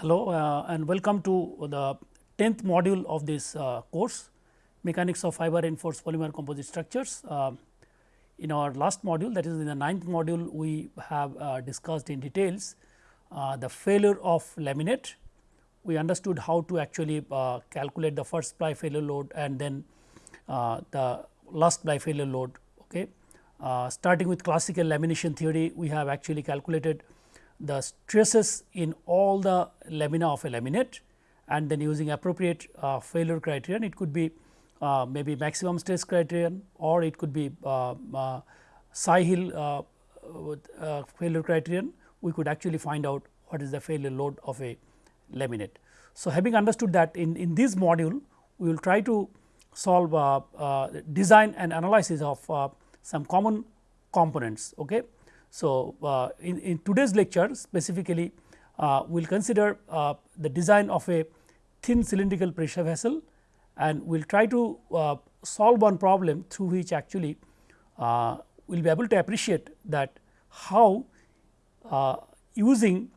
Hello uh, and welcome to the 10th module of this uh, course mechanics of fiber reinforced polymer composite structures. Uh, in our last module that is in the ninth module we have uh, discussed in details uh, the failure of laminate. We understood how to actually uh, calculate the first ply failure load and then the last ply failure load. Okay. starting with classical lamination theory we have actually calculated the stresses in all the lamina of a laminate and then using appropriate uh, failure criterion it could be uh, maybe maximum stress criterion or it could be uh, uh uh, uh, failure criterion we could actually find out what is the failure load of a laminate. So, having understood that in, in this module we will try to solve design and analysis of some common components. Okay. So, uh, in, in today's lecture specifically uh, we will consider uh, the design of a thin cylindrical pressure vessel and we will try to uh, solve one problem through which actually uh, we will be able to appreciate that how uh, using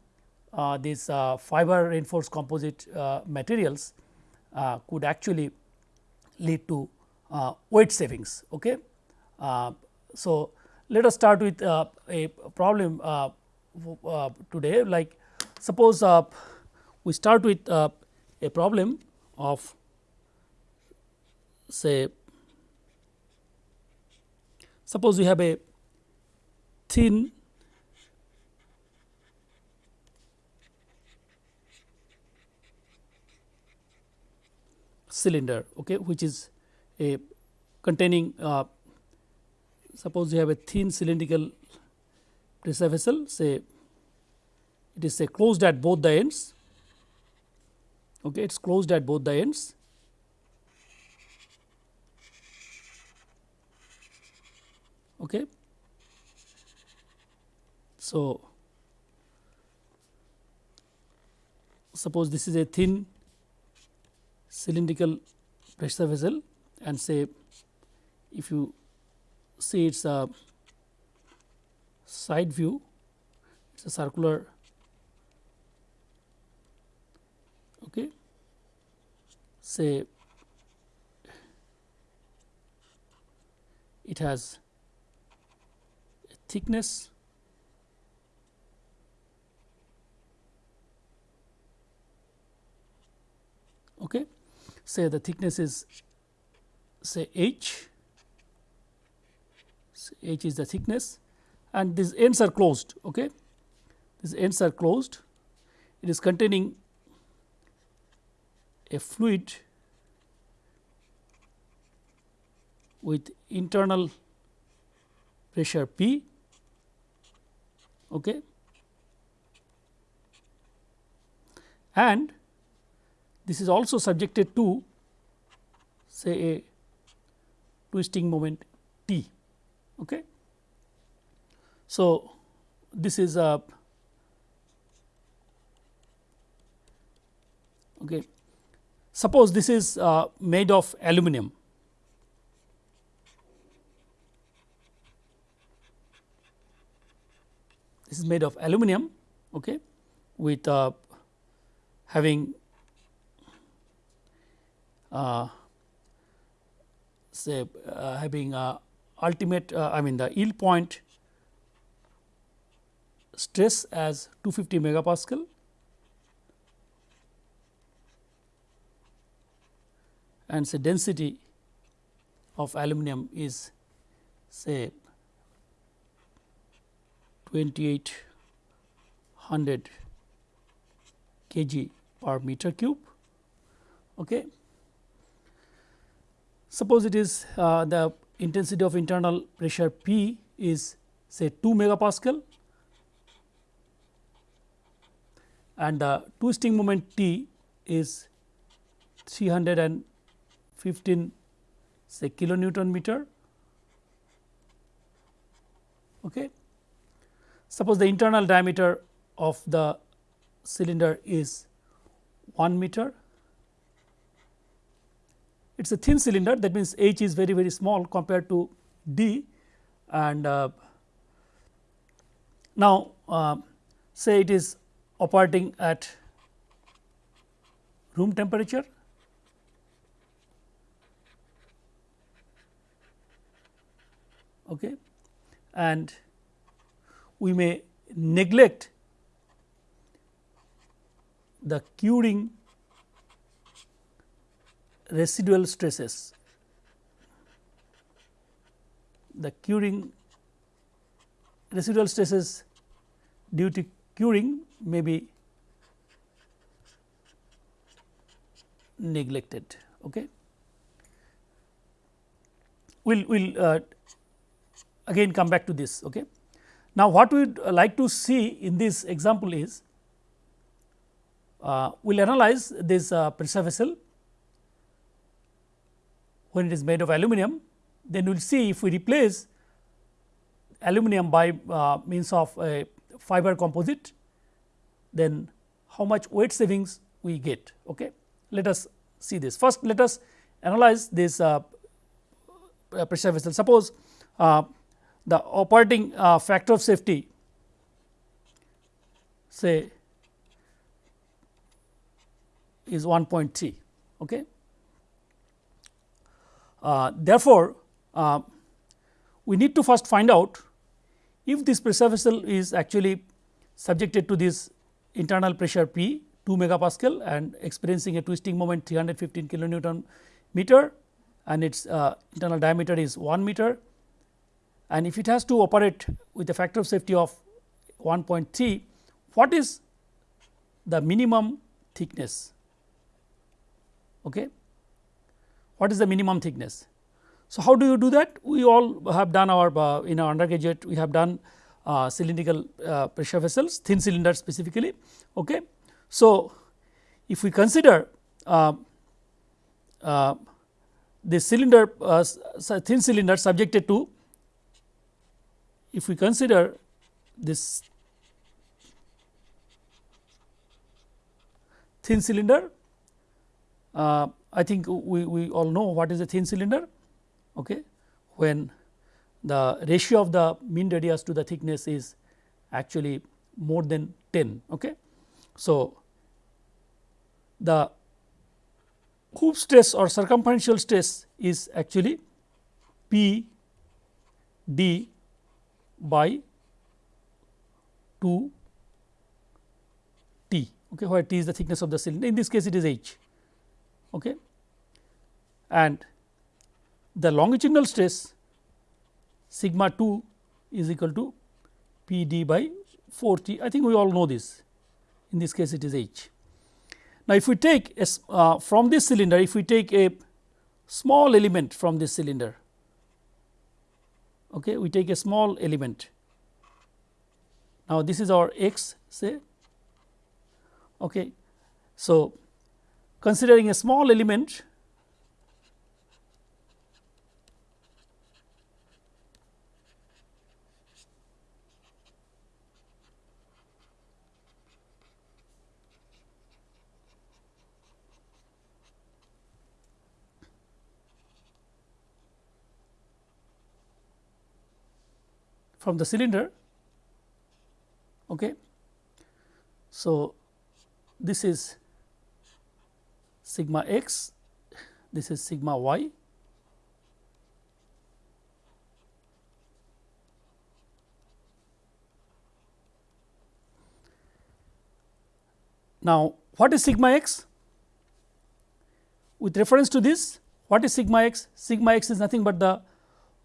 these fiber reinforced composite materials could actually lead to weight savings. Okay. so, let us start with uh, a problem uh, uh, today. Like suppose uh, we start with uh, a problem of say suppose we have a thin cylinder okay, which is a containing uh, suppose you have a thin cylindrical pressure vessel say it is say closed at both the ends. Okay it is closed at both the ends. Okay. So suppose this is a thin cylindrical pressure vessel and say if you see its a side view, it is a circular okay. say it has a thickness okay. say the thickness is say h h is the thickness and these ends are closed. Okay. These ends are closed, it is containing a fluid with internal pressure P okay. and this is also subjected to say a twisting moment T. Okay. So, this is a okay. Suppose this is uh, made of aluminum. This is made of aluminum okay, with uh, having uh, say uh, having a ultimate uh, I mean the yield point stress as 250 megapascal and say density of aluminum is say 2800 kg per meter cube. Okay. Suppose it is uh, the intensity of internal pressure P is say 2 megapascal and the twisting moment T is 315 say kilonewton meter. Okay. Suppose the internal diameter of the cylinder is 1 meter it is a thin cylinder. That means h is very very small compared to d. And uh, now uh, say it is operating at room temperature. Okay, and we may neglect the curing residual stresses, the curing residual stresses due to curing may be neglected. Okay. We will we'll, uh, again come back to this. Okay. Now, what we would like to see in this example is uh, we will analyze this uh, pressure vessel when it is made of aluminum, then we will see if we replace aluminum by uh, means of a fiber composite, then how much weight savings we get. Okay. Let us see this. First, let us analyze this uh, pressure vessel. Suppose uh, the operating uh, factor of safety say is 1.3. Okay. Uh, therefore, uh, we need to first find out if this pressure vessel is actually subjected to this internal pressure P 2 megapascal and experiencing a twisting moment 315 kilonewton meter and its uh, internal diameter is 1 meter. And if it has to operate with a factor of safety of 1.3 what is the minimum thickness? Okay what is the minimum thickness. So, how do you do that? We all have done our uh, in our undergraduate we have done uh, cylindrical uh, pressure vessels thin cylinder specifically. Okay. So, if we consider uh, uh, this cylinder uh, thin cylinder subjected to if we consider this thin cylinder uh, I think we, we all know what is a thin cylinder okay, when the ratio of the mean radius to the thickness is actually more than 10. Okay. So, the hoop stress or circumferential stress is actually P d by 2 t okay, where t is the thickness of the cylinder in this case it is h okay. and the longitudinal stress sigma 2 is equal to P d by 4 t I think we all know this in this case it is h. Now, if we take uh, from this cylinder if we take a small element from this cylinder okay, we take a small element now this is our x say okay. So, considering a small element from the cylinder. Okay. So, this is sigma x, this is sigma y. Now, what is sigma x? With reference to this, what is sigma x? Sigma x is nothing but the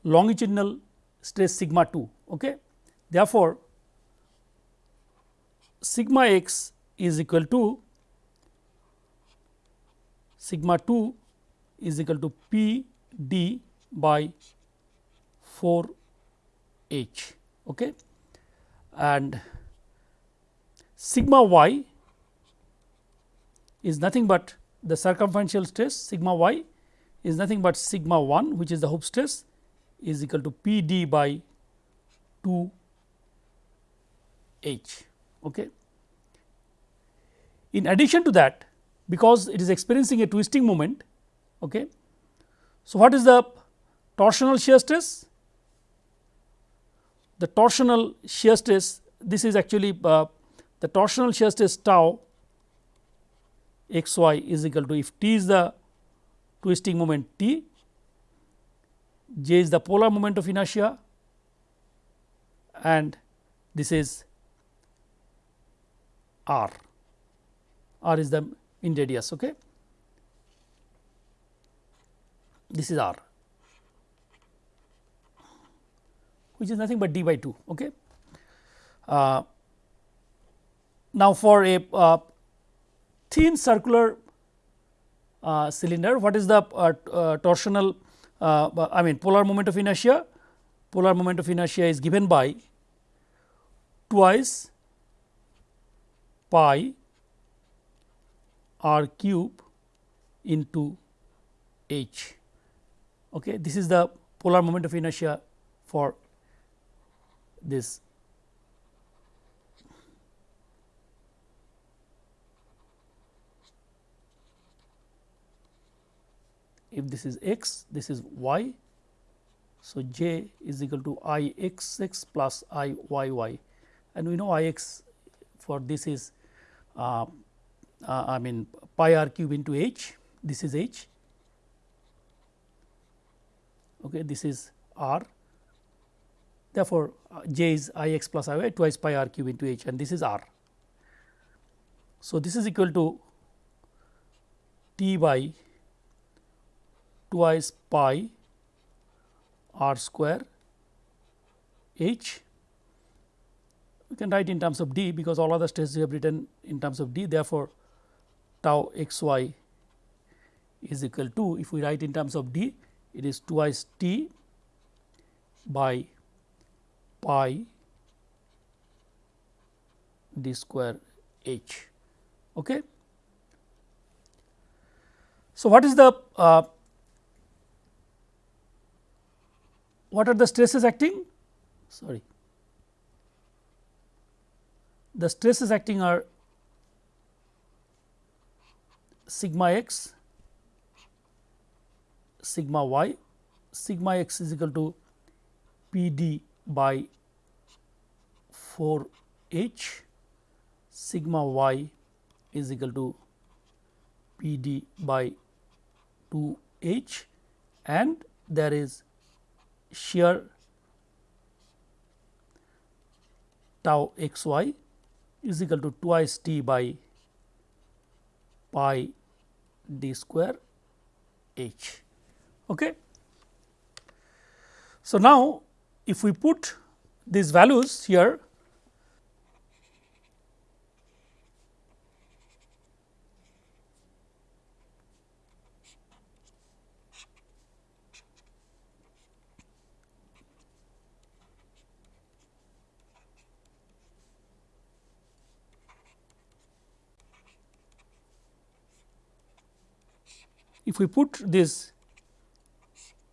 longitudinal stress sigma 2. Okay. Therefore, sigma x is equal to sigma 2 is equal to P d by 4 h okay. and sigma y is nothing but the circumferential stress sigma y is nothing but sigma 1 which is the hoop stress is equal to P d by 2 h. Okay. In addition to that because it is experiencing a twisting moment. Okay. So, what is the torsional shear stress? The torsional shear stress this is actually uh, the torsional shear stress tau x y is equal to if t is the twisting moment t, j is the polar moment of inertia and this is r, r is the in radius. Okay. This is r which is nothing but d by 2. Okay. Uh, now, for a uh, thin circular uh, cylinder, what is the uh, uh, torsional uh, I mean polar moment of inertia? Polar moment of inertia is given by twice pi r cube into h. Okay. This is the polar moment of inertia for this if this is x, this is y. So, j is equal to i x x plus i y y and we know i x for this is uh, uh, I mean pi r cube into h, this is h, okay, this is r. Therefore, uh, j is i x plus i y twice pi r cube into h and this is r. So, this is equal to t by twice pi r square h. We can write in terms of d because all other stresses we have written in terms of d. Therefore, tau x y is equal to if we write in terms of d it is twice t by pi d square h. Okay. So, what is the uh, what are the stresses acting? Sorry. The stresses acting are sigma x, sigma y, sigma x is equal to P d by 4 h, sigma y is equal to P d by 2 h and there is shear tau x y is equal to twice t by pi d square h. Okay. So, now if we put these values here if we put these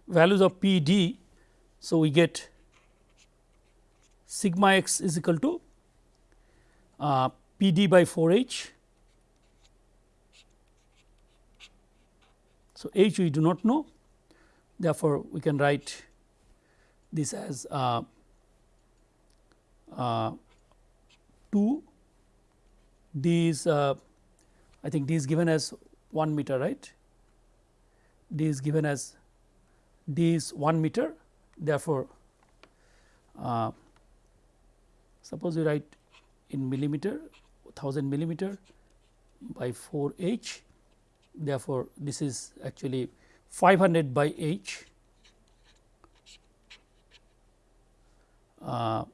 values of P d, so we get sigma x is equal to uh, P d by 4 h. So, h we do not know. Therefore, we can write this as uh, uh, 2 d is uh, I think d is given as 1 meter right d is given as d is 1 meter. Therefore, uh, suppose we write in millimeter 1000 millimeter by 4 h. Therefore, this is actually 500 by h. Uh,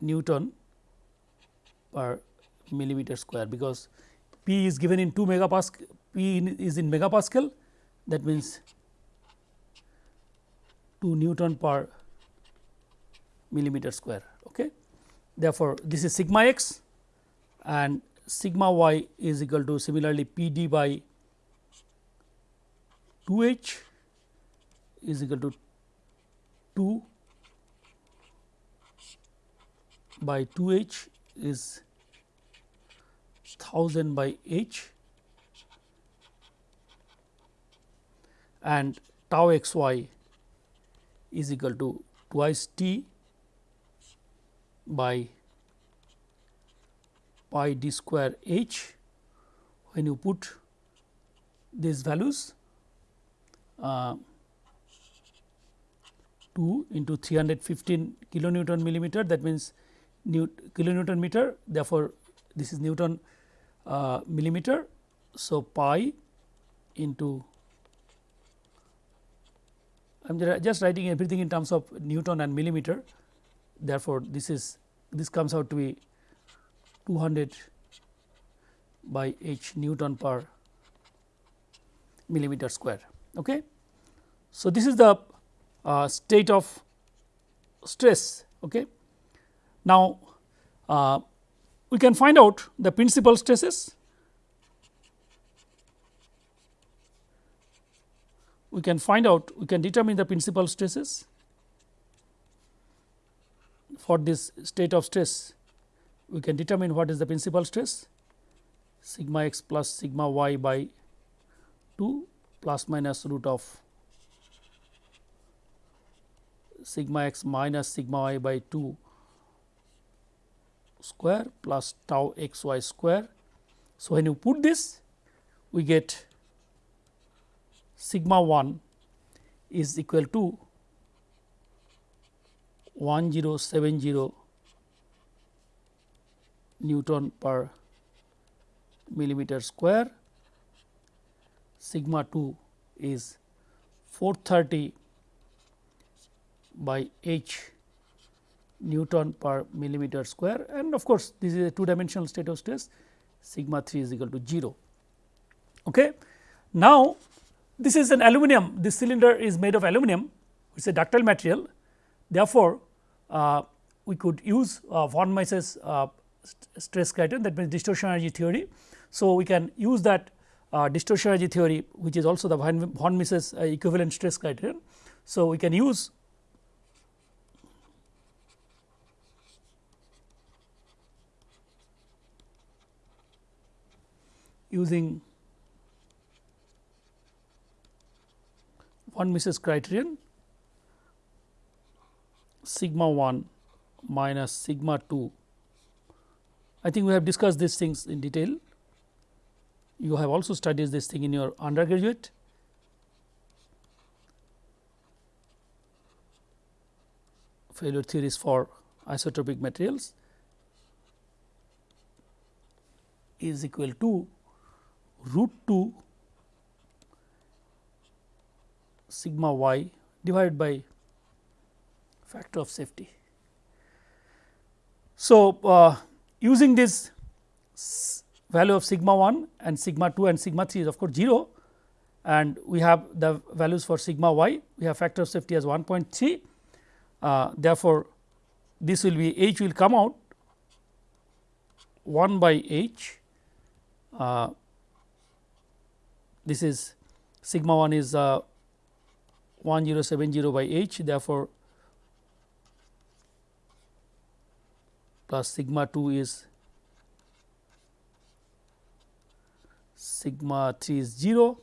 Newton per millimeter square because P is given in 2 megapascal, P in is in megapascal that means 2 Newton per millimeter square. Okay. Therefore, this is sigma x and sigma y is equal to similarly P d by 2 h is equal to 2 by 2 h is 1000 by h. And tau x y is equal to twice t by pi d square h. When you put these values uh, 2 into 315 kilonewton millimeter that means kilonewton meter. Therefore, this is Newton uh, millimeter. So, pi into I am just writing everything in terms of Newton and millimeter therefore, this is this comes out to be 200 by h Newton per millimeter square. Okay. So, this is the uh, state of stress. Okay. Now, uh, we can find out the principal stresses. We can find out, we can determine the principal stresses for this state of stress. We can determine what is the principal stress sigma x plus sigma y by 2 plus minus root of sigma x minus sigma y by 2 square plus tau x y square. So, when you put this we get sigma 1 is equal to 1070 Newton per millimeter square, sigma 2 is 430 by h Newton per millimeter square and of course, this is a two dimensional state of stress sigma 3 is equal to 0. Okay. Now, this is an aluminum this cylinder is made of aluminum it is a ductile material therefore, uh, we could use uh, von Mises uh, st stress criterion that means distortion energy theory. So, we can use that uh, distortion energy theory which is also the von Mises uh, equivalent stress criterion. So, we can use using von Mises criterion sigma 1 minus sigma 2. I think we have discussed these things in detail. You have also studied this thing in your undergraduate. failure theories for isotropic materials is equal to root 2 sigma y divided by factor of safety. So, uh, using this value of sigma 1 and sigma 2 and sigma 3 is of course 0 and we have the values for sigma y we have factor of safety as 1.3 uh, therefore, this will be h will come out 1 by h uh, this is sigma 1 is uh, 1070 by h therefore, plus sigma 2 is sigma 3 is 0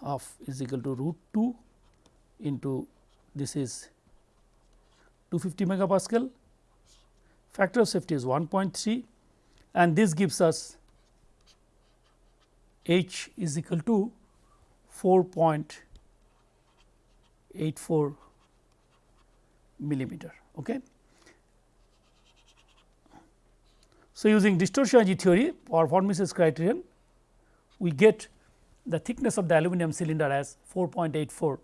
half is equal to root 2 into this is 250 megapascal. Factor of safety is 1.3 and this gives us H is equal to 4.84 millimeter. Okay. So, using distortion theory or von Mises criterion, we get the thickness of the aluminum cylinder as 4.84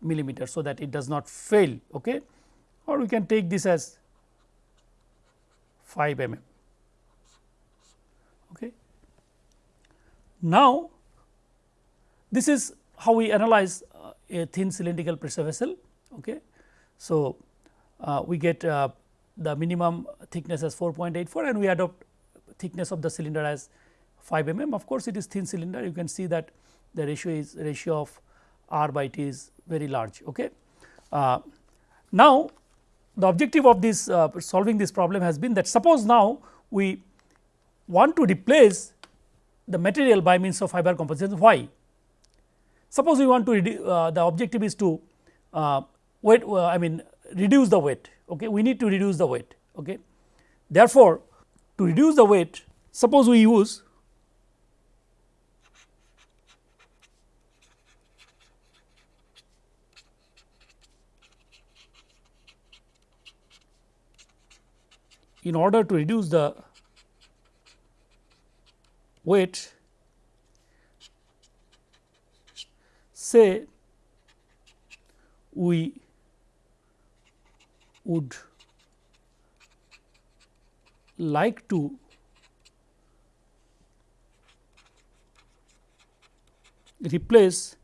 millimeter. So, that it does not fail okay. or we can take this as 5 mm. Okay. Now, this is how we analyze uh, a thin cylindrical pressure vessel. Okay. So, uh, we get uh, the minimum thickness as 4.84 and we adopt thickness of the cylinder as 5 mm. Of course, it is thin cylinder you can see that the ratio is ratio of r by t is very large. Okay. Uh, now, the objective of this uh, solving this problem has been that suppose now we want to replace the material by means of fiber composition why suppose we want to uh, the objective is to uh, weight uh, i mean reduce the weight Okay. We need to reduce the weight. Okay. Therefore, to reduce the weight suppose we use in order to reduce the weight say we would like to replace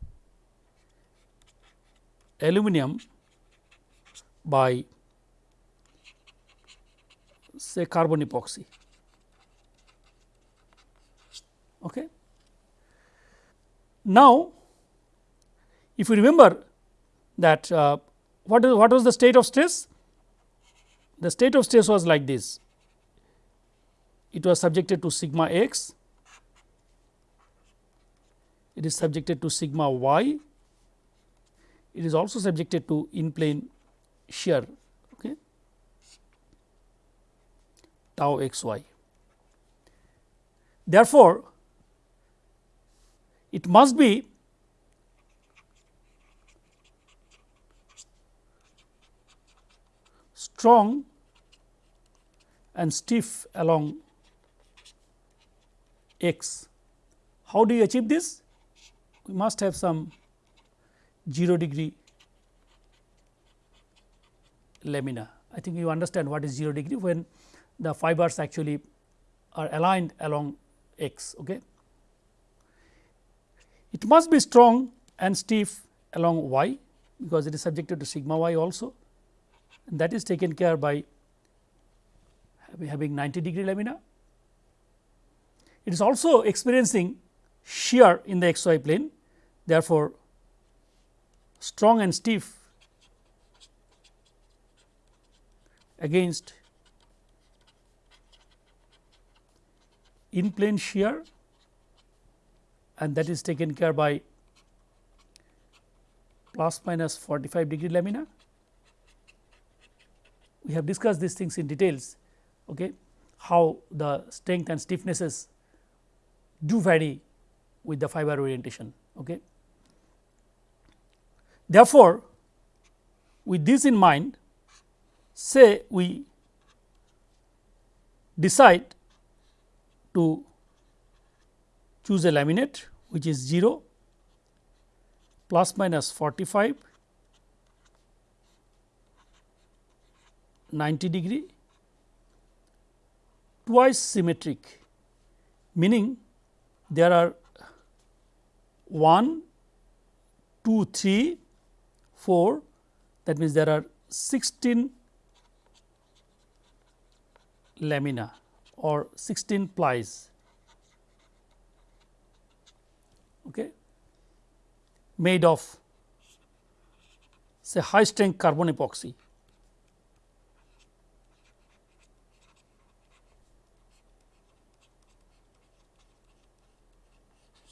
aluminum by say carbon epoxy. Okay. Now, if you remember that uh, what, is, what was the state of stress? The state of stress was like this, it was subjected to sigma x, it is subjected to sigma y, it is also subjected to in plane shear okay, tau x y. Therefore, it must be strong and stiff along x. How do you achieve this? We must have some 0 degree lamina. I think you understand what is 0 degree when the fibers actually are aligned along x. Okay. It must be strong and stiff along y because it is subjected to sigma y also and that is taken care by having 90 degree lamina. It is also experiencing shear in the xy plane therefore, strong and stiff against in plane shear and that is taken care by plus minus 45 degree lamina. We have discussed these things in details okay, how the strength and stiffnesses do vary with the fiber orientation. Okay. Therefore, with this in mind say we decide to choose a laminate which is 0 plus minus 45 90 degree twice symmetric meaning there are 1 2 3 4 that means there are 16 lamina or 16 plies okay, made of say high strength carbon epoxy.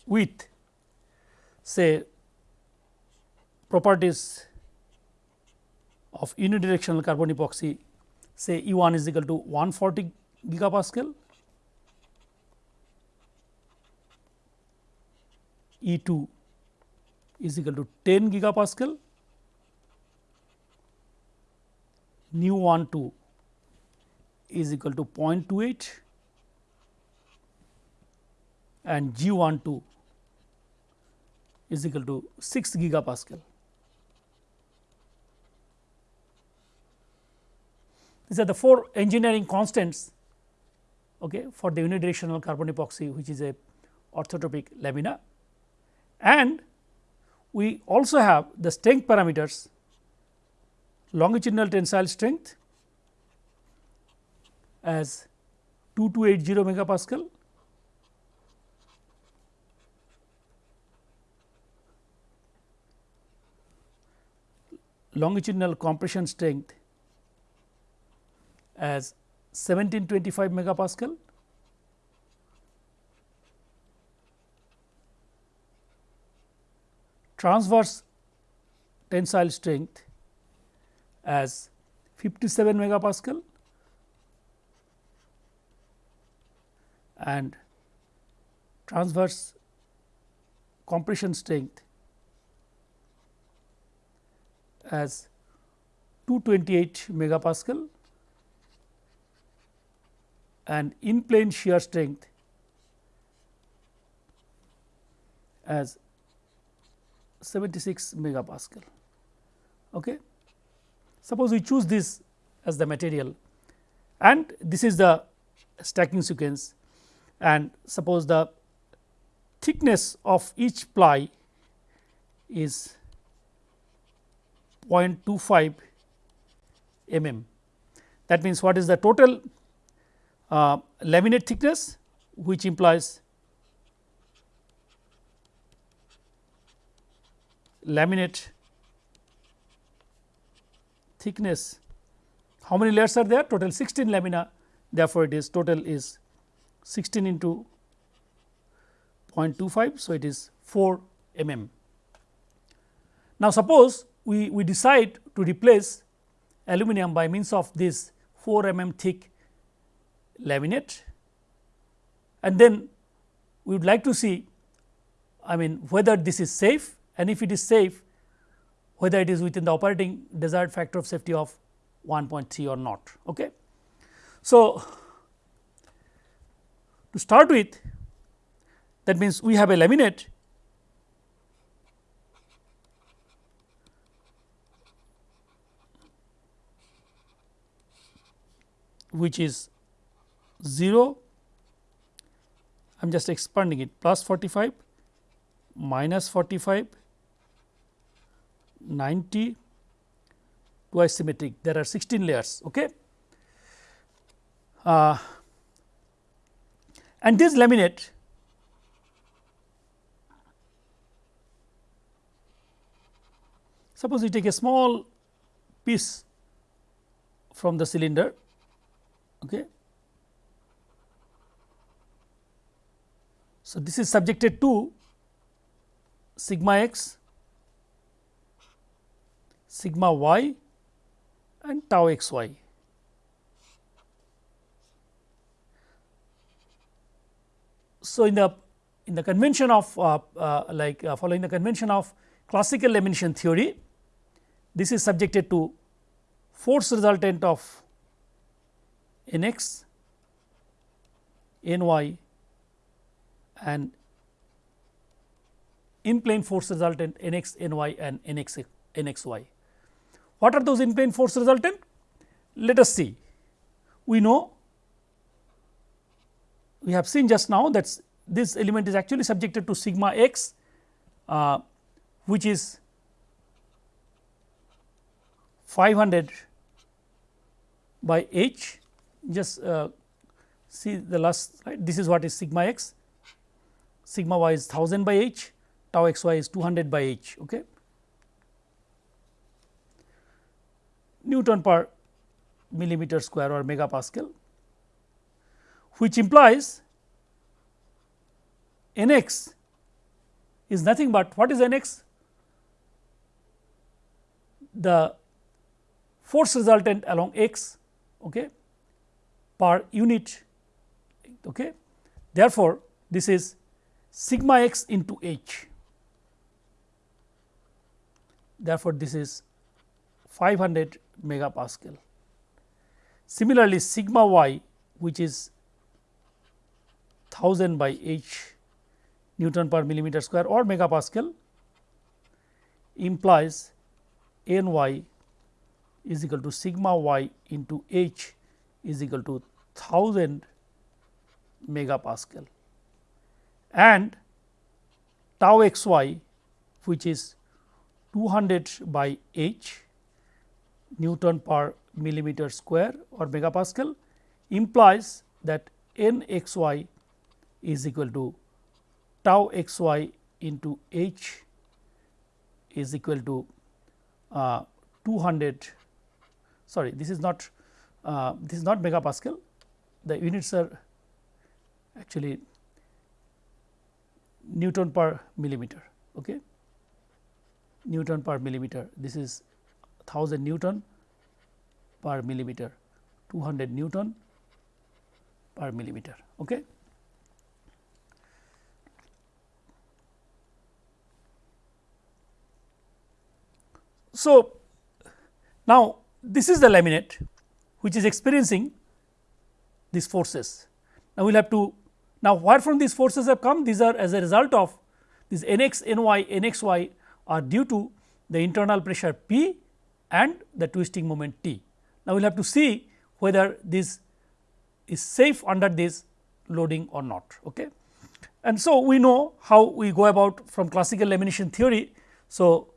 with say properties of unidirectional carbon epoxy say E 1 is equal to 140 gigapascal, E 2 is equal to 10 gigapascal, nu 1 2 is equal to 0.28 and G 1 2 is equal to 6 gigapascal. These are the four engineering constants okay, for the unidirectional carbon epoxy which is a orthotropic lamina and we also have the strength parameters longitudinal tensile strength as 2280 megapascal longitudinal compression strength as 1725 megapascal transverse tensile strength as 57 megapascal and transverse compression strength as 228 megapascal and in plane shear strength as 76 megapascal. Okay. Suppose we choose this as the material and this is the stacking sequence and suppose the thickness of each ply is 0.25 mm. That means, what is the total uh, laminate thickness which implies laminate thickness. How many layers are there? Total 16 lamina. Therefore, it is total is 16 into 0.25. So, it is 4 mm. Now, suppose we, we decide to replace aluminum by means of this 4 mm thick laminate and then we would like to see I mean whether this is safe and if it is safe whether it is within the operating desired factor of safety of 1.3 or not. Okay. So, to start with that means we have a laminate which is 0 I am just expanding it plus 45 minus 45 90 twice symmetric there are 16 layers okay? Uh, and this laminate suppose you take a small piece from the cylinder okay? So this is subjected to sigma x sigma y and tau x y. So, in the in the convention of uh, uh, like uh, following the convention of classical lamination theory, this is subjected to force resultant of n x, n y and in plane force resultant n x, n y and n x, n x y. What are those in plane force resultant? Let us see. We know we have seen just now that this element is actually subjected to sigma x uh, which is 500 by h. Just uh, see the last this is what is sigma x. Sigma y is 1000 by h. Tau x y is 200 by h okay Newton per millimeter square or megapascal which implies n x is nothing but what is n x? The force resultant along x okay, per unit. Okay. Therefore, this is sigma x into h. Therefore, this is 500 megapascal. Similarly, sigma y which is 1000 by h Newton per millimeter square or megapascal implies n y is equal to sigma y into h is equal to 1000 megapascal and tau x y which is 200 by h Newton per millimeter square or megapascal implies that n x y is equal to tau x y into h is equal to uh, 200 sorry this is not uh, this is not megapascal. The units are actually Newton per millimeter okay? Newton per millimeter this is 1000 Newton per millimeter 200 Newton per millimeter. Okay. So, now this is the laminate which is experiencing these forces. Now, we will have to now where from these forces have come these are as a result of these n x n y n x y are due to the internal pressure P and the twisting moment T. Now, we will have to see whether this is safe under this loading or not. Okay. And so, we know how we go about from classical lamination theory. So,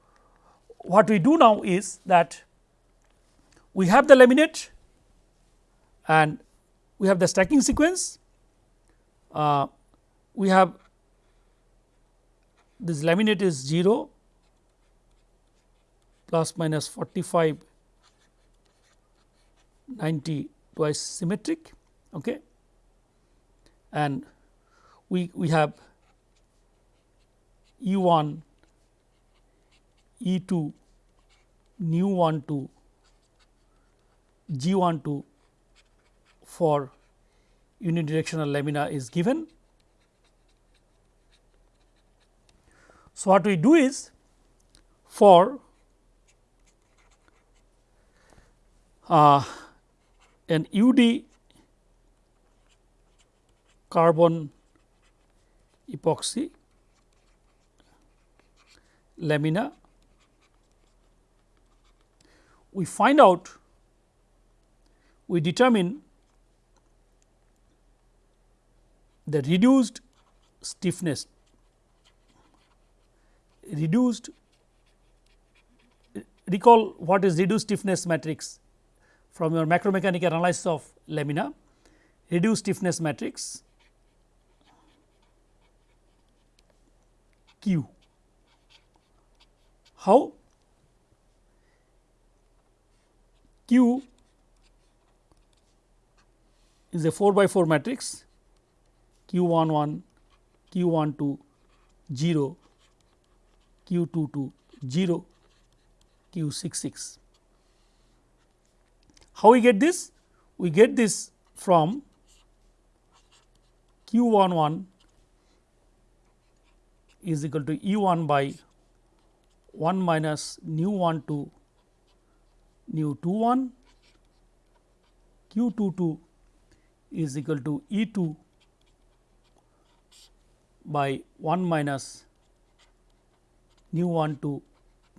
what we do now is that we have the laminate and we have the stacking sequence, uh, we have this laminate is 0 plus minus 45 90 twice symmetric okay. and we, we have E 1 E 2 nu 1 2 G 1 2 for unidirectional lamina is given. So, what we do is for uh, an UD carbon epoxy lamina we find out we determine the reduced stiffness reduced recall what is reduced stiffness matrix from your macromechanical analysis of lamina reduced stiffness matrix Q. How? Q is a 4 by 4 matrix q 1 1, q 1 2 0, q 2 2 0, q 6 6. How we get this? We get this from q 1 1 is equal to E 1 by 1 minus nu 1 2 nu 2 1 q 2 2 is equal to E 2 by 1 minus nu 1 2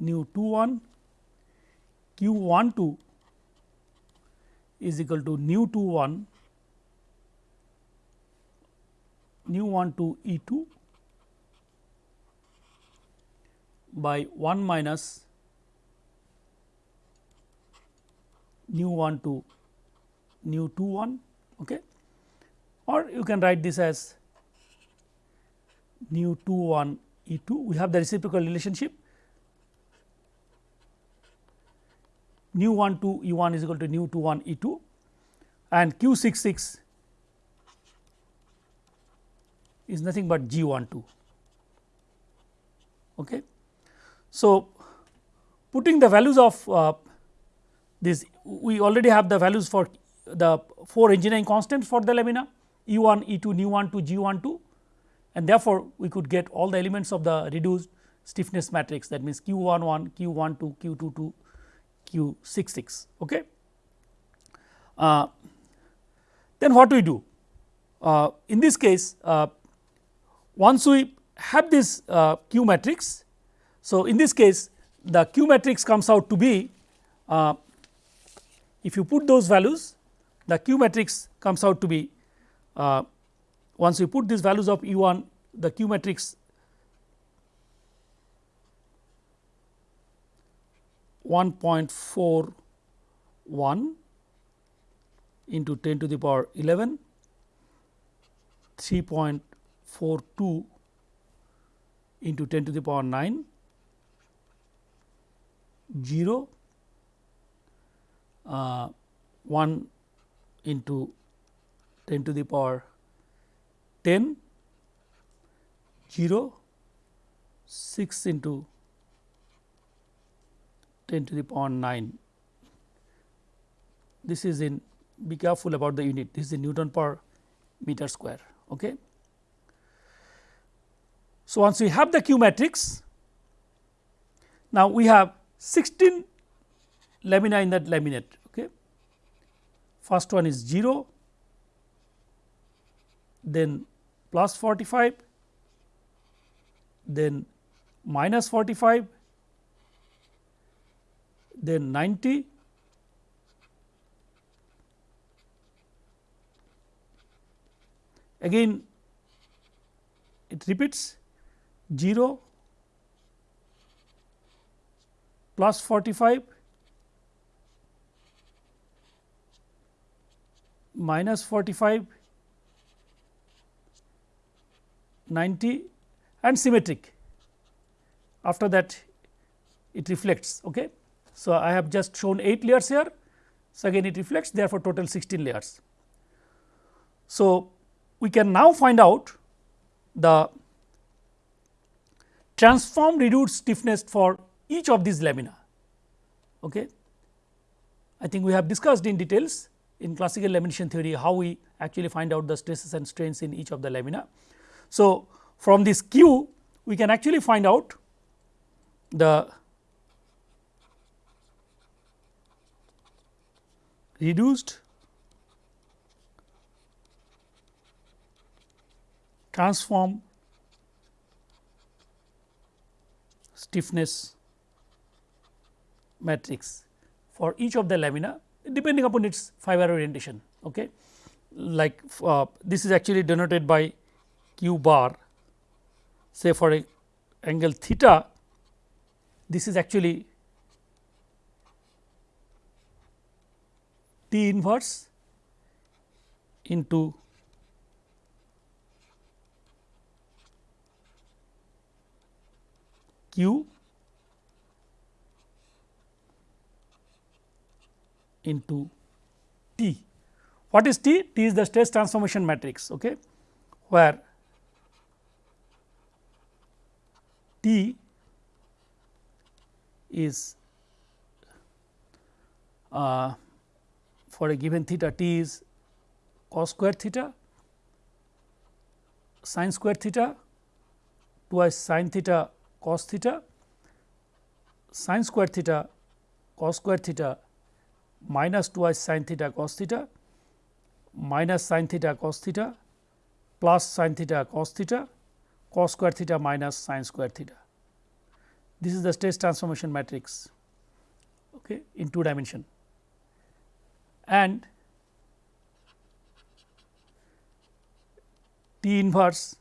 nu 2 1 q 1 2 is equal to nu 2 1 nu 1 2 E 2 by 1 minus nu 1 2 nu 2 1 okay. or you can write this as nu 2 1 E 2 we have the reciprocal relationship nu 1 2 E 1 is equal to nu 2 1 E 2 and q 6 6 is nothing but G 1 2. Okay. So, putting the values of uh, this we already have the values for the 4 engineering constants for the lamina E 1 E 2 nu 1 2 G 1 2 and therefore, we could get all the elements of the reduced stiffness matrix that means q 1 1, q 1 2, q 2 2, q 6 6. Okay. Uh, then what do we do? Uh, in this case, uh, once we have this uh, q matrix, so in this case the q matrix comes out to be uh, if you put those values the q matrix comes out to be uh, once we put these values of E 1 the Q matrix one point four one into 10 to the power 11 3.42 into 10 to the power 9 0 uh, 1 into 10 to the power 10 0 6 into 10 to the power 9 this is in be careful about the unit this is in Newton per meter square. Okay. So, once we have the Q matrix now we have 16 lamina in that laminate. Okay. First one is 0, then plus 45, then minus 45, then 90, again it repeats 0 plus 45 minus 45 90 and symmetric after that it reflects. Okay. So, I have just shown 8 layers here. So, again it reflects therefore, total 16 layers. So, we can now find out the transform reduced stiffness for each of these lamina. Okay. I think we have discussed in details in classical lamination theory how we actually find out the stresses and strains in each of the lamina. So, from this Q we can actually find out the reduced transform stiffness matrix for each of the lamina depending upon its fiber orientation. Okay. Like uh, this is actually denoted by q bar say for a angle theta this is actually T inverse into Q into T. What is T? T is the stress transformation matrix okay, where T is uh, for a given theta T is cos square theta sin square theta twice sin theta cos theta sin square theta cos square theta minus twice sin theta cos theta minus sin theta cos theta plus sin theta cos theta cos square theta minus sin square theta. This is the stress transformation matrix okay, in two dimension and T inverse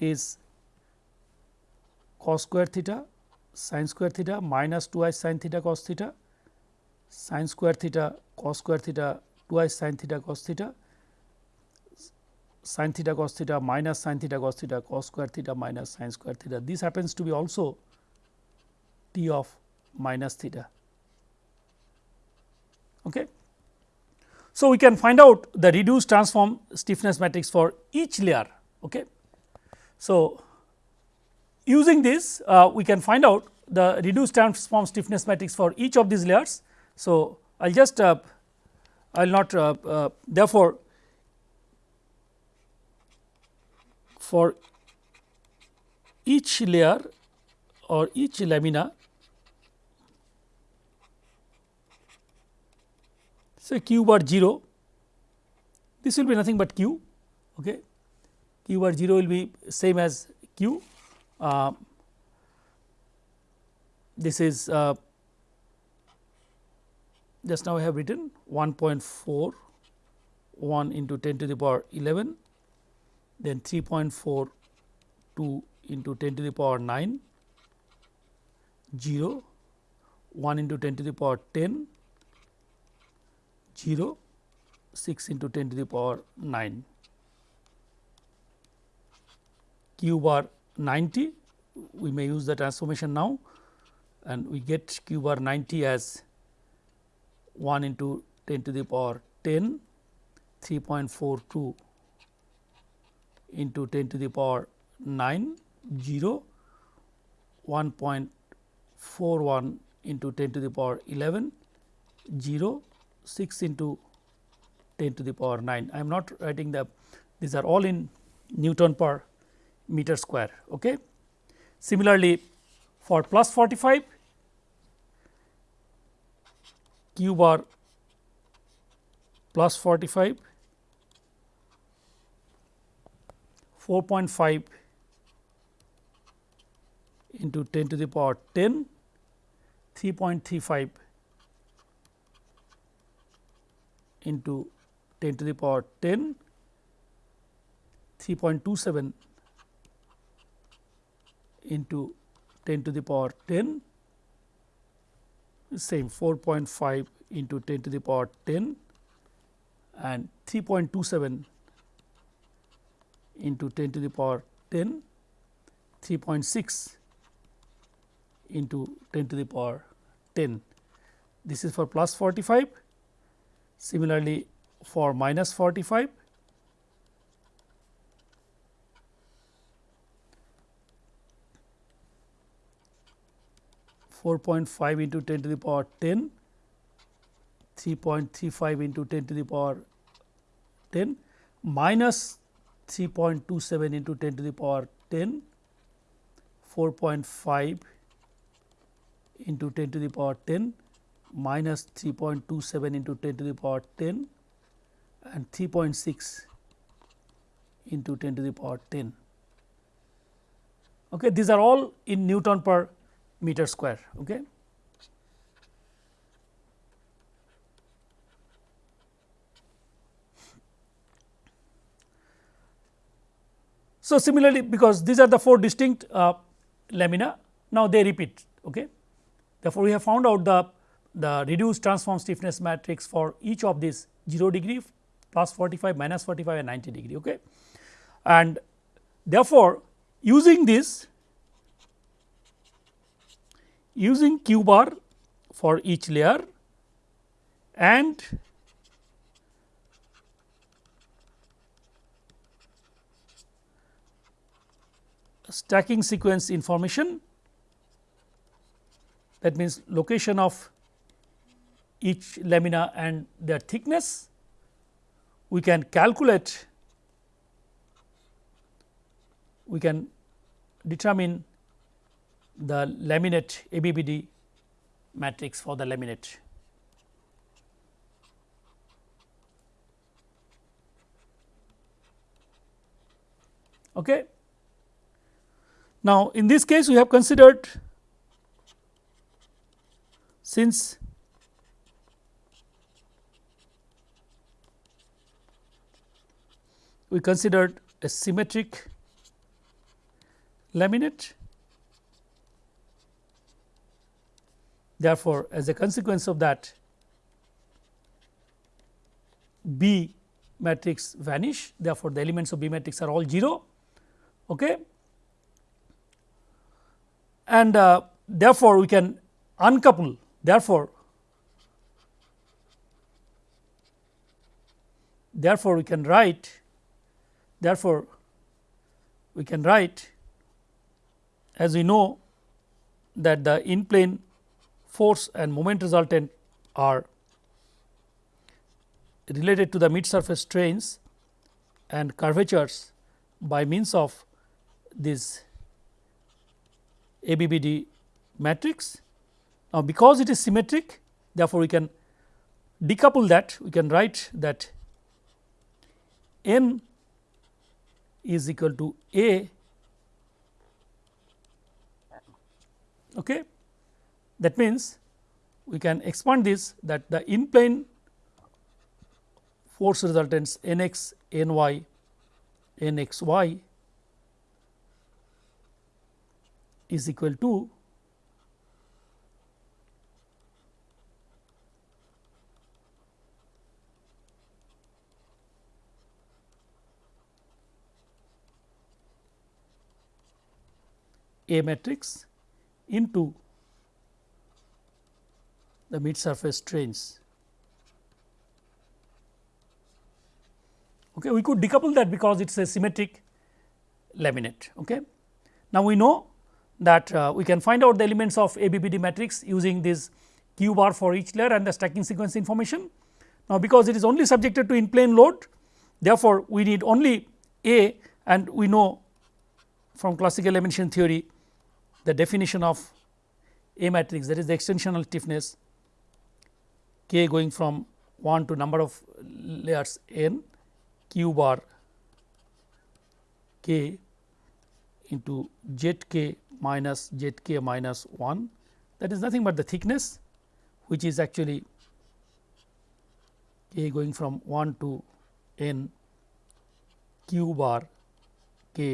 is cos square theta sin square theta 2 i sin theta cos theta sin square theta cos square theta 2 i sin theta cos theta sin theta cos theta minus sin theta cos theta cos square theta minus sin square theta. This happens to be also T of minus theta. Okay. So, we can find out the reduced transform stiffness matrix for each layer. Okay. So, using this uh, we can find out the reduced transform stiffness matrix for each of these layers. So, I will just uh, I will not uh, uh therefore, for each layer or each lamina say q bar 0 this will be nothing but q okay? Q bar 0 will be same as q. Uh, this is uh, just now I have written 1.4 1 into 10 to the power 11 then 3.42 into 10 to the power 9 0 1 into 10 to the power 10 0 6 into 10 to the power 9 q bar 90 we may use the transformation now and we get q bar 90 as 1 into 10 to the power 10 3.42 into 10 to the power 9 0 1.41 into 10 to the power 11 0 6 into 10 to the power 9. I am not writing the these are all in Newton per meter square. Okay. Similarly, for plus 45 q bar plus 45 4.5 into 10 to the power 10 3.35 into 10 to the power 10 3.27 into 10 to the power 10 same 4.5 into 10 to the power 10 and 3.27 into 10 to the power 10 3.6 into 10 to the power 10 this is for plus 45 similarly for minus 45 4.5 into 10 to the power 10, 3.35 into 10 to the power 10 minus 3.27 into 10 to the power 10, 4.5 into 10 to the power 10 minus 3.27 into 10 to the power 10 and 3.6 into 10 to the power 10. Okay, these are all in Newton per meter square. Okay. So, similarly because these are the four distinct uh, lamina now they repeat. Okay. Therefore, we have found out the, the reduced transform stiffness matrix for each of these 0 degree plus 45 minus 45 and 90 degree. Okay. And therefore, using this using q bar for each layer and stacking sequence information that means location of each lamina and their thickness we can calculate we can determine the laminate ABBD matrix for the laminate. Okay. Now, in this case we have considered since we considered a symmetric laminate. Therefore, as a consequence of that B matrix vanish. Therefore, the elements of B matrix are all 0 okay. and uh, therefore, we can uncouple. Therefore, therefore, we can write therefore, we can write as we know that the in plane force and moment resultant are related to the mid surface strains and curvatures by means of this ABBD matrix. Now, because it is symmetric therefore, we can decouple that we can write that n is equal to A. Okay, that means, we can expand this that the in plane force resultants n x n y n x y is equal to A matrix into the mid surface strains. Okay, we could decouple that because it is a symmetric laminate. Okay. Now, we know that uh, we can find out the elements of ABBD matrix using this q bar for each layer and the stacking sequence information. Now, because it is only subjected to in plane load therefore, we need only A and we know from classical lamination theory the definition of A matrix that is the extensional stiffness k going from 1 to number of layers n q bar k into z k minus z k minus 1 that is nothing but the thickness which is actually k going from 1 to n q bar k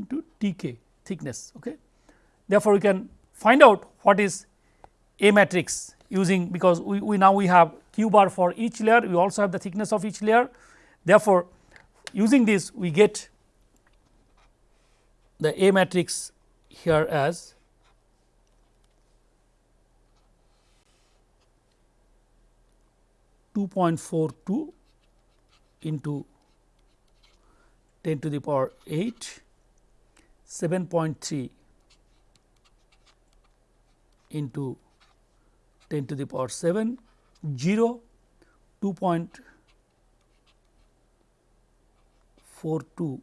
into t k thickness. Okay. Therefore, we can find out what is A matrix using because we, we now we have q bar for each layer we also have the thickness of each layer. Therefore, using this we get the A matrix here as two point four two into 10 to the power 8 7.3 into 10 to the power 7 0 2.42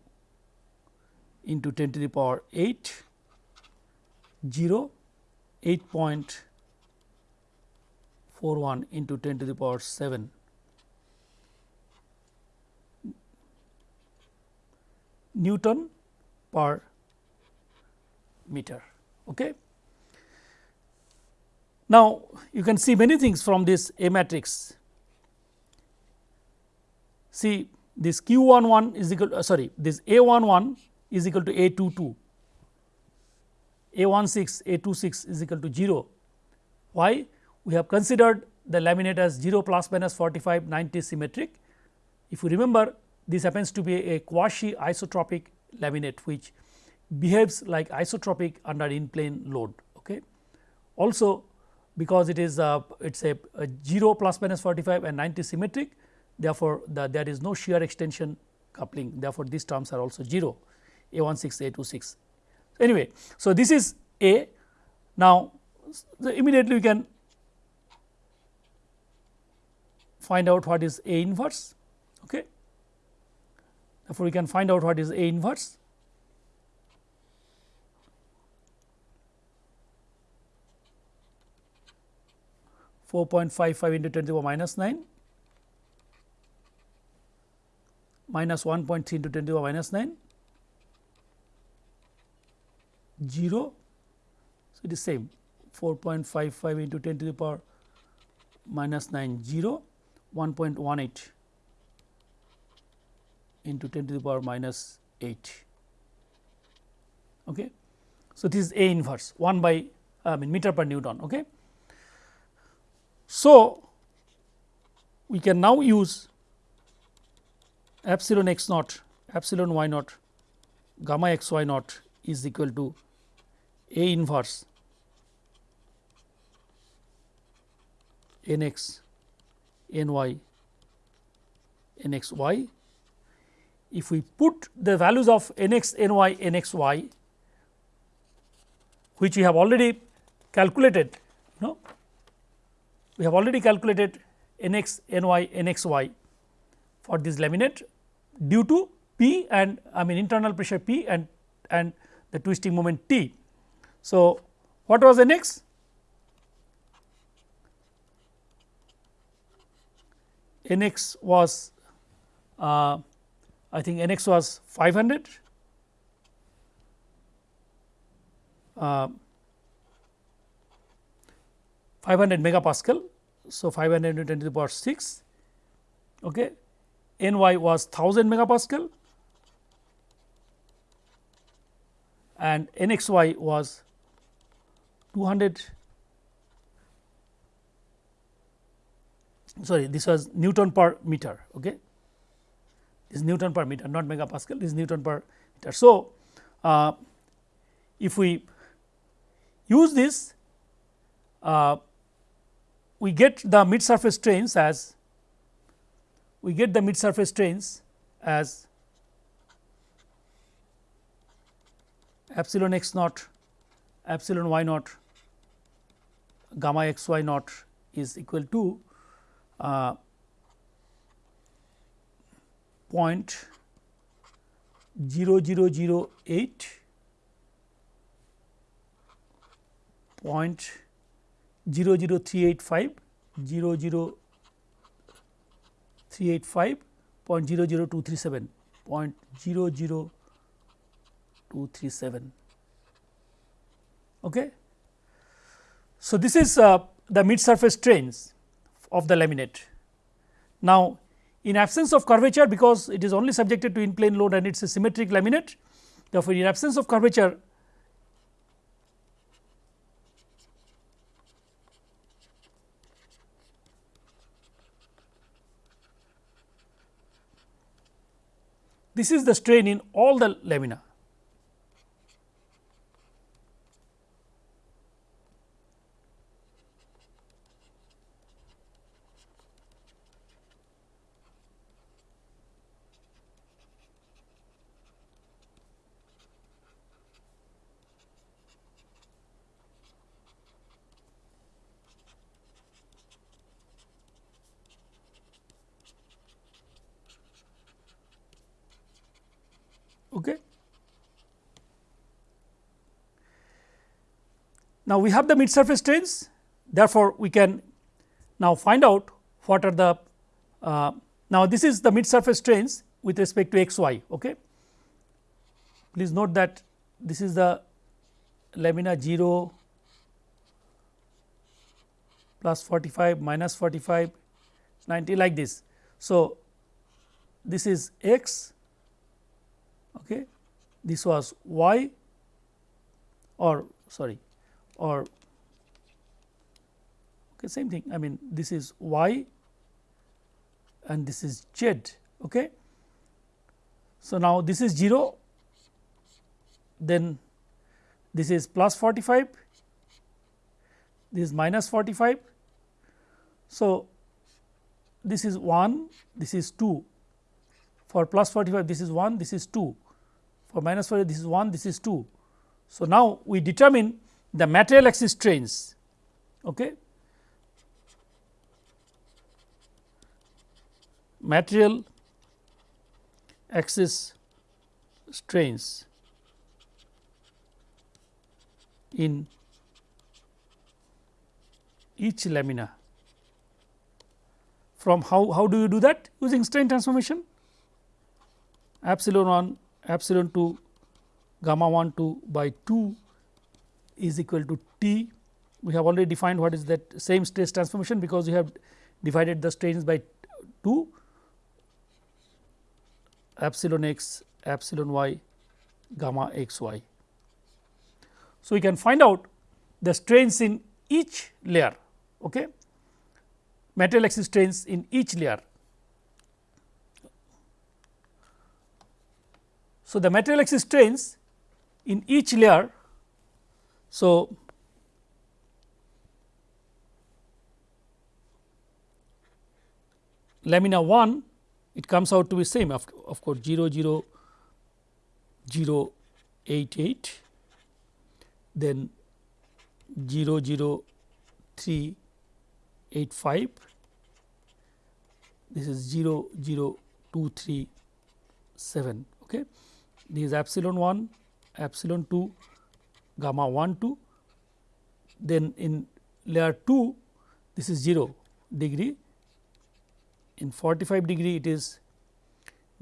into 10 to the power 8 0 8.41 into 10 to the power 7 Newton per meter. Okay. Now, you can see many things from this A matrix. See this q 1 1 is equal to, uh, sorry this A 1 1 is equal to A 2 2, A 1 6 A 2 6 is equal to 0. Why? We have considered the laminate as 0 plus minus 45 90 symmetric. If you remember this happens to be a quasi isotropic laminate which behaves like isotropic under in plane load. Okay. Also because it is uh, a, it is a, a 0 plus minus 45 and 90 symmetric therefore, the, there is no shear extension coupling therefore, these terms are also 0 a 1 6 a 2 6. Anyway, so this is A now immediately we can find out what is A inverse. Okay. Therefore, we can find out what is A inverse. Four point five five into ten to the power minus nine minus one point three into ten to the power 9 0. So, it is same 4.55 into 10 to the power minus 9 0 1.18 into 10 to the power minus 8. Okay. So, this is A inverse 1 by I mean meter per Newton. Okay. So, we can now use epsilon x naught epsilon y naught gamma x y naught is equal to A inverse n x n y n x y. If we put the values of n x n y n x y which we have already calculated you know we have already calculated n x n y n x y for this laminate due to P and I mean internal pressure P and and the twisting moment T. So, what was nx? nx was uh, I think n x was 500 uh, 500 megapascal. So, 500 into 10 to the power 6 okay. n y was 1000 megapascal and n x y was 200 sorry this was Newton per meter. Okay This is Newton per meter not megapascal this is Newton per meter. So, uh, if we use this uh, we get the mid surface strains as we get the mid surface strains as epsilon x naught epsilon y naught gamma x y naught is equal to uh, point 0008 point 00385 00385 point 00237 point 00237 okay? So this is uh, the mid surface strains of the laminate. Now in absence of curvature because it is only subjected to in plane load and it is a symmetric laminate therefore in absence of curvature This is the strain in all the lamina. Okay. Now, we have the mid surface strains therefore, we can now find out what are the uh, now this is the mid surface strains with respect to x y. Okay. Please note that this is the lamina 0 plus 45 minus 45 90 like this. So, this is x okay this was y or sorry or okay same thing I mean this is y and this is z okay so now this is 0 then this is plus 45 this is minus 45 so this is 1 this is 2 for plus 45 this is 1 this is 2 for minus 45 this is 1 this is 2. So, now we determine the material axis strains. Okay. material axis strains in each lamina from how, how do you do that using strain transformation epsilon 1 epsilon 2 gamma 1 2 by 2 is equal to T. We have already defined what is that same stress transformation because we have divided the strains by 2 epsilon x epsilon y gamma x y. So, we can find out the strains in each layer okay material axis strains in each layer So, the material axis strains in each layer. So, lamina 1 it comes out to be same of, of course 0 0 0 8 8 then 0 0 3 8 5 this is 0 0 2 3 7 okay? This is epsilon 1, epsilon 2, gamma 1 2, then in layer 2 this is 0 degree, in 45 degree it is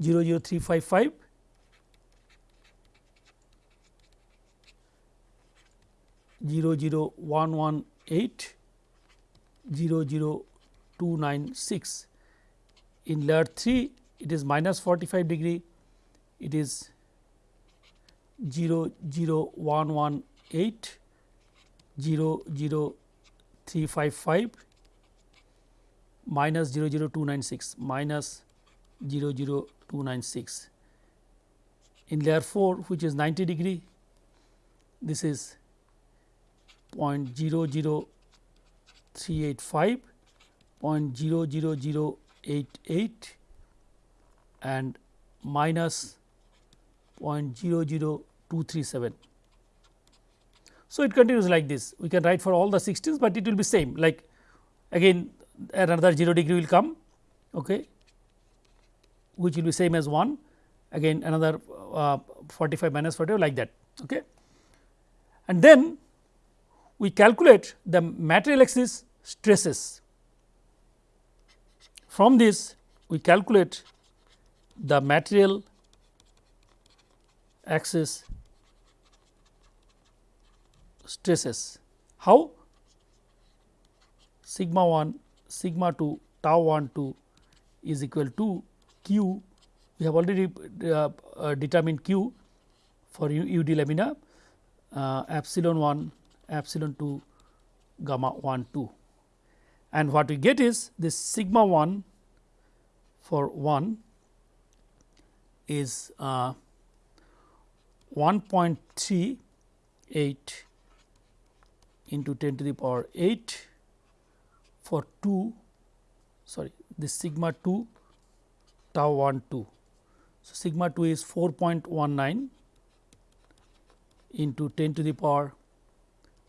0 0 3 5 5, Zero zero one one eight. Zero zero two nine six. In layer 3 it is minus 45 degree, it is 0 0 1 1 8 0 0 3 5 5 minus 0 0 2 9 6 minus 0 0 2 9 6. In layer 4 which is 90 degree this is 0.00385, 0.00088 and minus 0.00 237. So, it continues like this we can write for all the 16s, but it will be same like again another 0 degree will come okay, which will be same as 1 again another uh, 45 minus 45 like that. Okay. And then we calculate the material axis stresses. From this we calculate the material axis stresses. How? Sigma 1, sigma 2, tau 1 2 is equal to q. We have already uh, uh, determined q for u, d lamina uh, epsilon 1, epsilon 2, gamma 1 2. And what we get is this sigma 1 for 1 is uh, 1.38 into 10 to the power 8 for 2 sorry this sigma 2 tau 1 2. So, sigma 2 is 4.19 into 10 to the power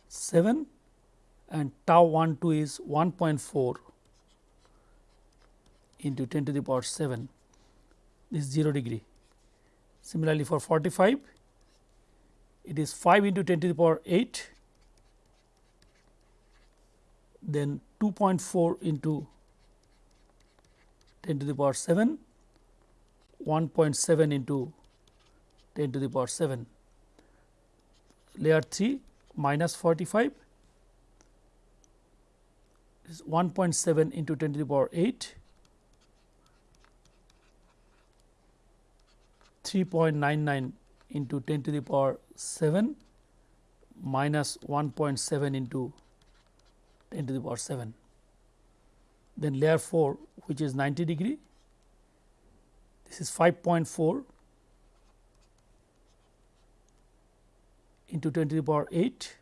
7 and tau 1 2 is 1.4 into 10 to the power 7 this is 0 degree. Similarly, for 45 it is 5 into 10 to the power 8 then 2.4 into 10 to the power 7 1.7 into 10 to the power 7 layer 3 minus 45 is 1.7 into 10 to the power 8 3.99 into 10 to the power 7 minus 1.7 into 10 to the power 7. Then layer 4 which is 90 degree, this is 5.4 into 10 to the power 8,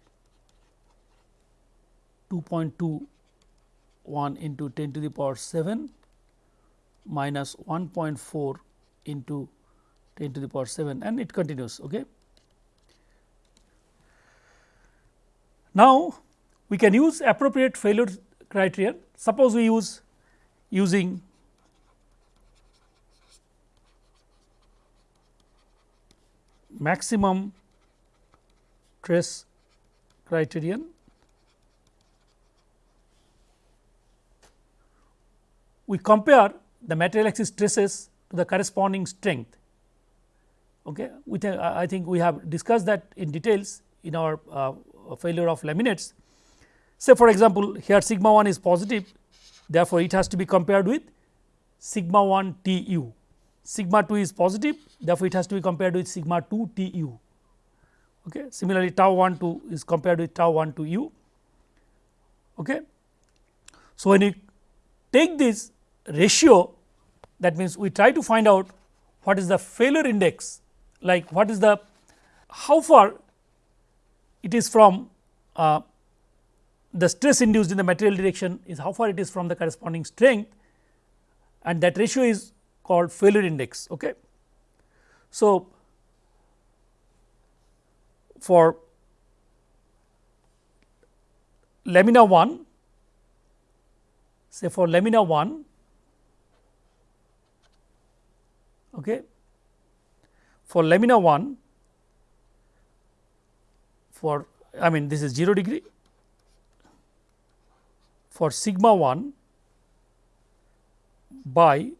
2.21 into 10 to the power 7 minus 1.4 into 10 to the power 7 and it continues. Okay. Now, we can use appropriate failure criterion. Suppose we use using maximum stress criterion we compare the material axis stresses to the corresponding strength. Okay. I think we have discussed that in details in our uh, failure of laminates Say for example, here sigma 1 is positive therefore, it has to be compared with sigma 1 T u, sigma 2 is positive therefore, it has to be compared with sigma 2 T u. Okay. Similarly, tau 1 2 is compared with tau 1 2 u. Okay. So, when you take this ratio that means, we try to find out what is the failure index like what is the how far it is from uh, the stress induced in the material direction is how far it is from the corresponding strength and that ratio is called failure index. Okay. So, for lamina 1 say for lamina 1 okay for lamina 1 for I mean this is 0 degree for sigma 1 by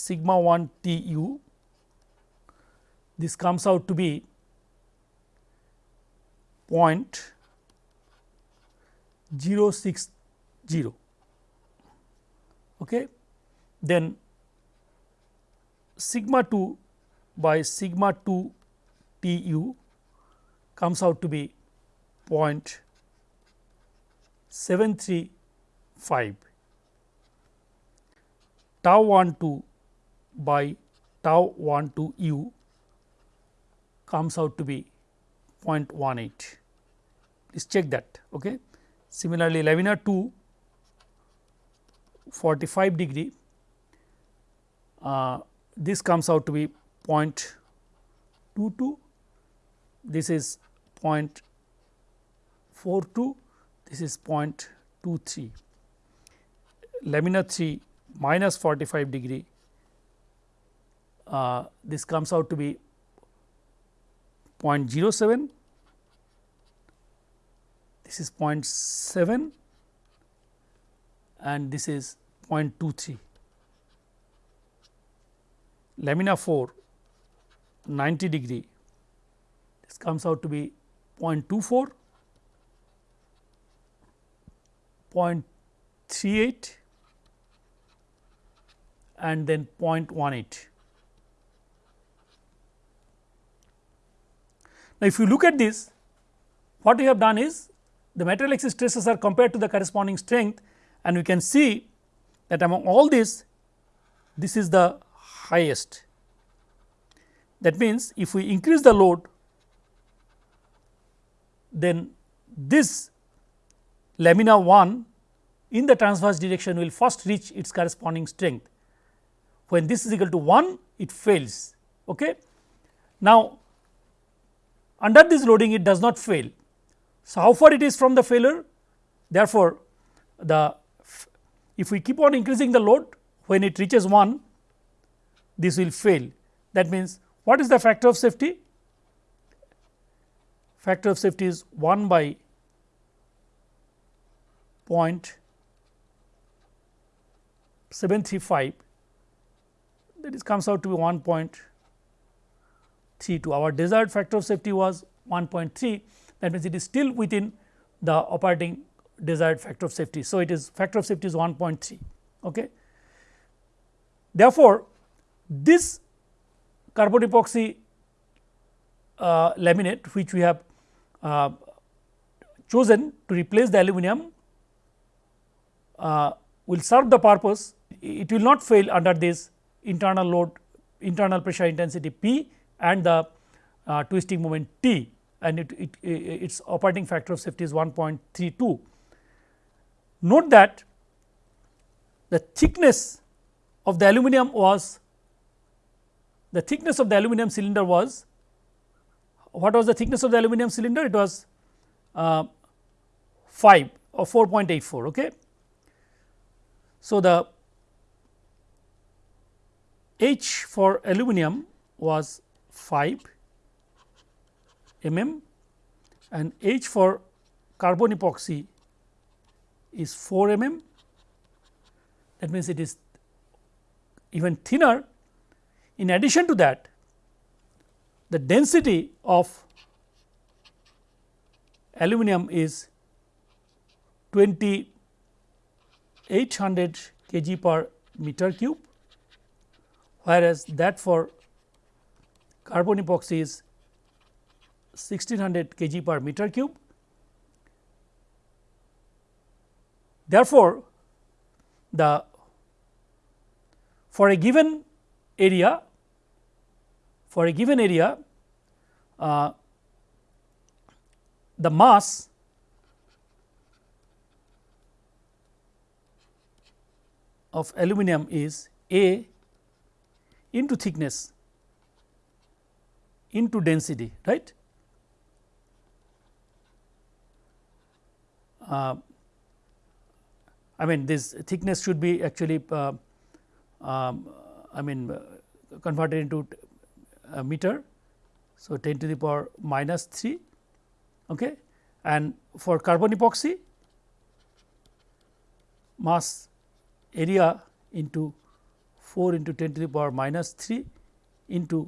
sigma 1 T u. This comes out to be point 060 okay? Then sigma 2 by sigma 2 T u comes out to be point 73 5 tau 1 2 by tau 1 2 u comes out to be 0.18 please check that okay? Similarly lamina 2 45 degree uh, this comes out to be 0.22 this is 0.18 0.42 this is 0.23 lamina 3 minus 45 degree uh, this comes out to be 0.07 this is 0.7 and this is 0.23 lamina 4 90 degree this comes out to be 0.24 0.38 and then 0.18. Now, if you look at this what we have done is the material axis stresses are compared to the corresponding strength and we can see that among all these this is the highest. That means, if we increase the load then this lamina 1 in the transverse direction will first reach its corresponding strength. When this is equal to 1 it fails. Okay. Now, under this loading it does not fail. So, how far it is from the failure? Therefore, the if we keep on increasing the load when it reaches 1 this will fail. That means, what is the factor of safety? Factor of safety is 1 by point 735 that is comes out to be 1.32. Our desired factor of safety was 1.3 that means, it is still within the operating desired factor of safety. So, it is factor of safety is 1.3. Okay. Therefore, this carbon epoxy uh, laminate which we have uh, chosen to replace the aluminum uh, will serve the purpose it will not fail under this internal load internal pressure intensity P and the uh, twisting moment T. And it, it, its operating factor of safety is 1.32. Note that the thickness of the aluminum was the thickness of the aluminum cylinder was what was the thickness of the aluminum cylinder? It was uh, 5 or 4.84 okay? So the H for aluminum was 5 mm and H for carbon epoxy is 4 mm that means it is even thinner. In addition to that the density of aluminum is 2800 kg per meter cube whereas that for carbon epoxy is 1600 kg per meter cube. Therefore, the for a given area for a given area uh, the mass of aluminum is A into thickness into density right. Uh, I mean this thickness should be actually uh, um, I mean uh, converted into a meter. So, 10 to the power minus 3 okay. and for carbon epoxy mass area into 4 into 10 to the power minus 3 into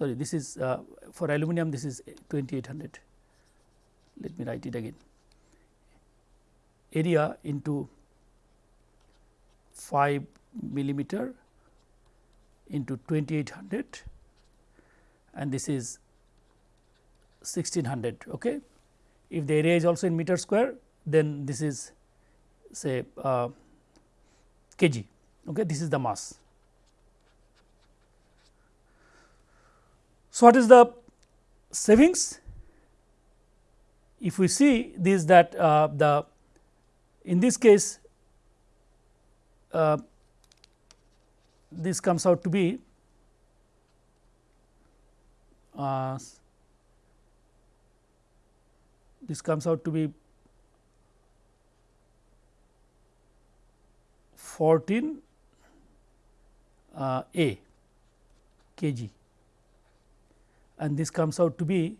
sorry this is uh, for aluminum this is 2800 let me write it again. Area into 5 millimeter into 2800 and this is 1600 okay? If the area is also in meter square then this is say uh, kg okay this is the mass So, what is the savings? If we see this that uh, the in this case uh, this comes out to be uh, this comes out to be 14 uh, A kg and this comes out to be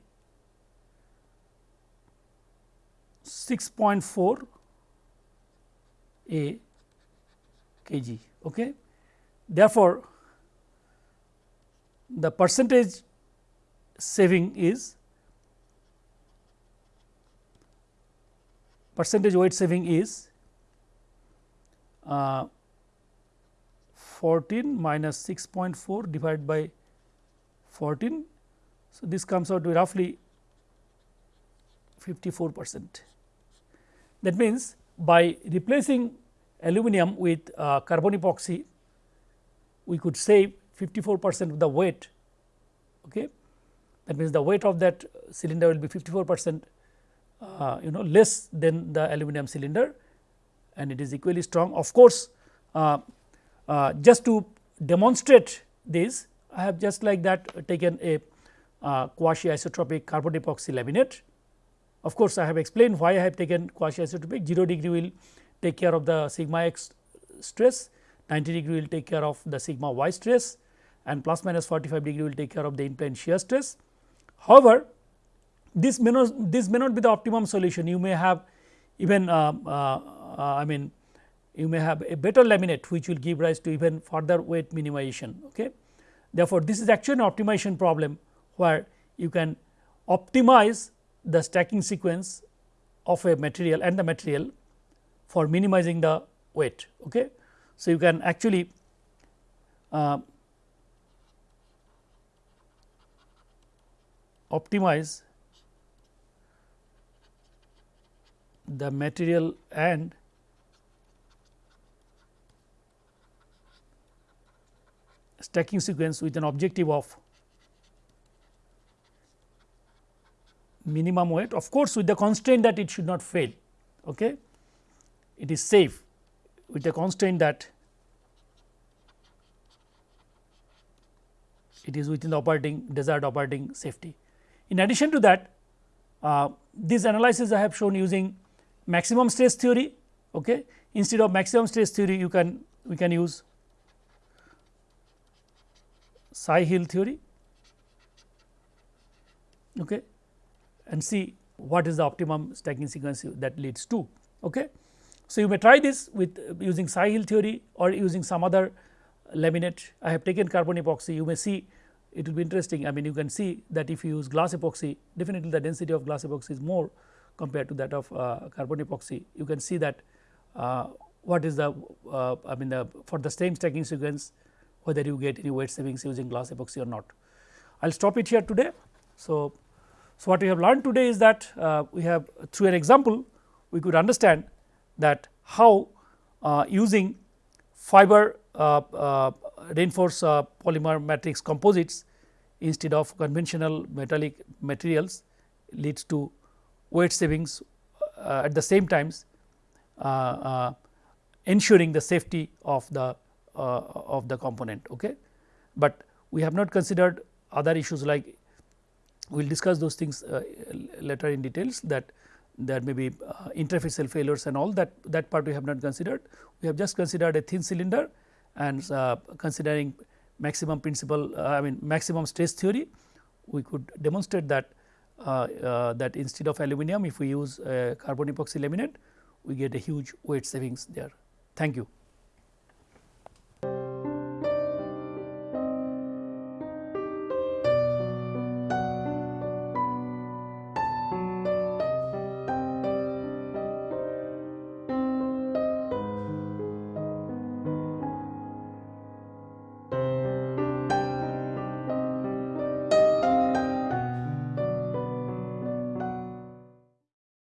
6.4 A kg. Okay. Therefore, the percentage saving is percentage weight saving is uh, 14 minus 6.4 divided by 14. So, this comes out to roughly 54 percent. That means, by replacing aluminum with uh, carbon epoxy, we could save 54 percent of the weight. Okay. That means, the weight of that cylinder will be 54 percent uh, you know less than the aluminum cylinder and it is equally strong. Of course, uh, uh, just to demonstrate this I have just like that taken a uh, quasi isotropic carbon epoxy laminate. Of course, I have explained why I have taken quasi isotropic 0 degree will take care of the sigma x stress, 90 degree will take care of the sigma y stress and plus minus 45 degree will take care of the in-plane shear stress. However, this may not this may not be the optimum solution you may have even uh, uh, uh, I mean you may have a better laminate which will give rise to even further weight minimization. Okay. Therefore, this is actually an optimization problem where you can optimize the stacking sequence of a material and the material for minimizing the weight. Okay. So, you can actually uh, optimize the material and stacking sequence with an objective of minimum weight of course, with the constraint that it should not fail. Okay. It is safe with the constraint that it is within the operating desired operating safety. In addition to that, uh, this analysis I have shown using maximum stress theory. Okay. Instead of maximum stress theory, you can we can use Tsai-Hill theory okay, and see what is the optimum stacking sequence that leads to. Okay. So, you may try this with uh, using Tsai-Hill theory or using some other laminate. I have taken carbon epoxy, you may see it will be interesting. I mean, you can see that if you use glass epoxy, definitely the density of glass epoxy is more compared to that of uh, carbon epoxy. You can see that uh, what is the uh, I mean the for the same stacking sequence whether you get any weight savings using glass epoxy or not. I will stop it here today. So, so what we have learned today is that uh, we have through an example we could understand that how uh, using fiber uh, uh reinforced uh, polymer matrix composites instead of conventional metallic materials leads to weight savings uh, at the same times ensuring the safety of the uh, of the component. Okay. But we have not considered other issues like we will discuss those things uh, later in details that there may be uh, interfacial failures and all that that part we have not considered. We have just considered a thin cylinder and uh, considering maximum principle uh, I mean maximum stress theory we could demonstrate that uh, that instead of aluminum if we use carbon epoxy laminate we get a huge weight savings there. Thank you.